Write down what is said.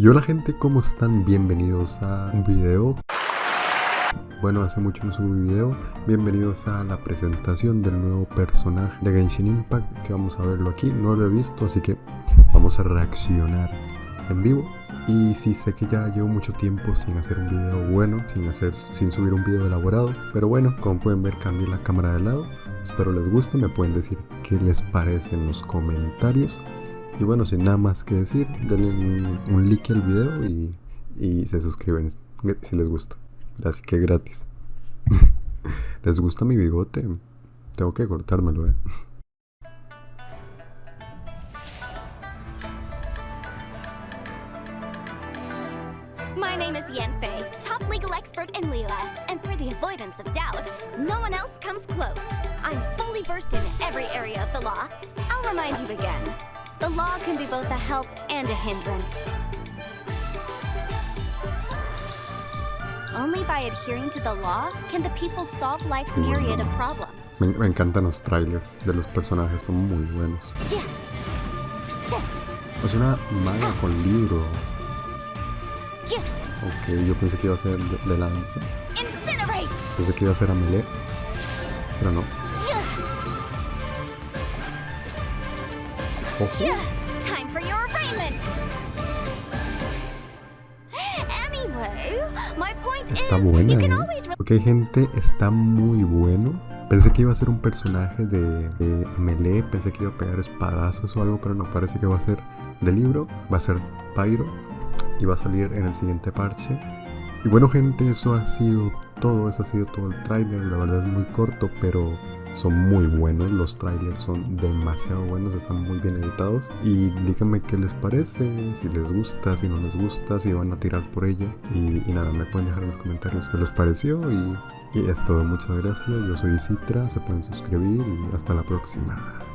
Y hola gente, ¿cómo están? Bienvenidos a un video. Bueno, hace mucho no subo video. Bienvenidos a la presentación del nuevo personaje de Genshin Impact, que vamos a verlo aquí. No lo he visto, así que vamos a reaccionar en vivo. Y sí sé que ya llevo mucho tiempo sin hacer un video bueno, sin, hacer, sin subir un video elaborado. Pero bueno, como pueden ver, cambié la cámara de lado. Espero les guste, me pueden decir qué les parece en los comentarios. Y bueno, sin nada más que decir, denle un, like al video y, y, se suscriben si les gusta. Así que gratis. ¿Les gusta mi bigote? Tengo que cortármelo, eh. My name is Yanfei, top legal expert in Lila, and for the avoidance of doubt, no one else comes close. I'm fully versed in every area of the law. I'll remind you again. The law can be both a help and a hindrance. Only by adhering to the law can the people solve life's myriad of problems. Me, me encantan los trailers de los personajes, son muy buenos. Es una maga con libro. Ok, yo pensé que iba a ser de, de lanza. Pensé que iba a ser a melee. Pero no. Ojo. Time for your arraignment! Anyway, my point Está buena, ¿eh? Ok, gente, está muy bueno. Pensé que iba a ser un personaje de, de melee, pensé que iba a pegar espadazos o algo, pero no, parece que va a ser de libro, va a ser Pyro y va a salir en el siguiente parche. Y bueno, gente, eso ha sido todo, eso ha sido todo el tráiler, la verdad es muy corto, pero son muy buenos, los trailers son demasiado buenos, están muy bien editados. Y díganme qué les parece, si les gusta, si no les gusta, si van a tirar por ella. Y, nada, me pueden dejar en los comentarios qué les pareció. Y, y es todo, muchas gracias. Yo soy Citra, se pueden suscribir y hasta la próxima.